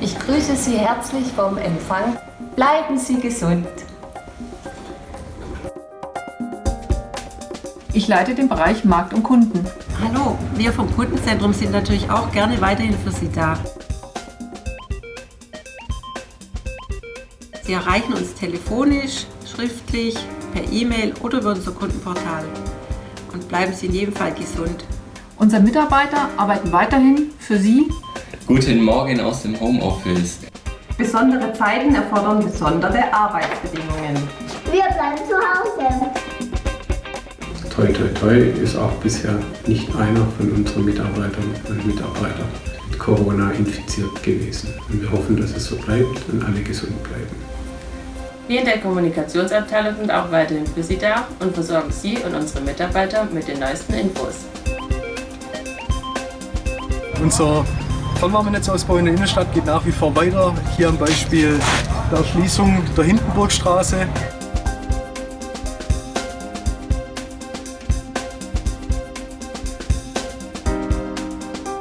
Ich grüße Sie herzlich vom Empfang. Bleiben Sie gesund. Ich leite den Bereich Markt und Kunden. Hallo, wir vom Kundenzentrum sind natürlich auch gerne weiterhin für Sie da. Sie erreichen uns telefonisch, schriftlich, per E-Mail oder über unser Kundenportal. Und bleiben Sie in jedem Fall gesund. Unsere Mitarbeiter arbeiten weiterhin für Sie. Guten Morgen aus dem Homeoffice. Besondere Zeiten erfordern besondere Arbeitsbedingungen. Wir bleiben zu Hause. Toi Toi Toi ist auch bisher nicht einer von unseren Mitarbeiterinnen und Mitarbeitern mit Corona infiziert gewesen. Und wir hoffen, dass es so bleibt und alle gesund bleiben. Wir in der Kommunikationsabteilung sind auch weiterhin für Sie da und versorgen Sie und unsere Mitarbeiter mit den neuesten Infos. Unser Fernwärmenetzausbau in der Innenstadt geht nach wie vor weiter. Hier am Beispiel der Erschließung der Hindenburgstraße.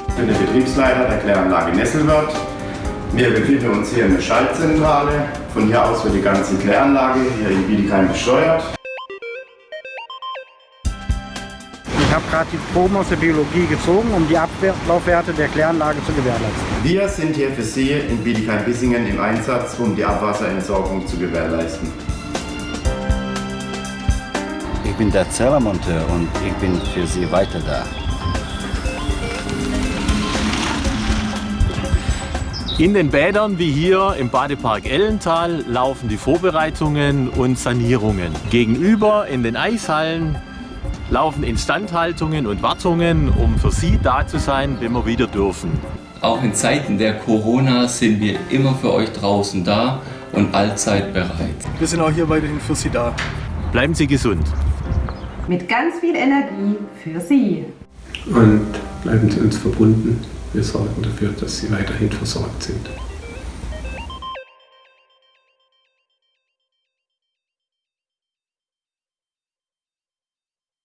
Ich bin der Betriebsleiter der Kläranlage Nesselwörth. Wir befinden uns hier in der Schaltzentrale. Von hier aus wird die ganze Kläranlage hier in Bietigheim gesteuert. Ich habe gerade die Proben aus der Biologie gezogen, um die Ablaufwerte der Kläranlage zu gewährleisten. Wir sind hier für Sie in Bietigheim-Bissingen im Einsatz, um die Abwasserentsorgung zu gewährleisten. Ich bin der Zellermonteur und ich bin für Sie weiter da. In den Bädern wie hier im Badepark Ellental laufen die Vorbereitungen und Sanierungen. Gegenüber in den Eishallen laufen Instandhaltungen und Wartungen, um für Sie da zu sein, wenn wir wieder dürfen. Auch in Zeiten der Corona sind wir immer für euch draußen da und allzeit bereit. Wir sind auch hier weiterhin für Sie da. Bleiben Sie gesund. Mit ganz viel Energie für Sie. Und bleiben Sie uns verbunden. Wir sorgen dafür, dass Sie weiterhin versorgt sind.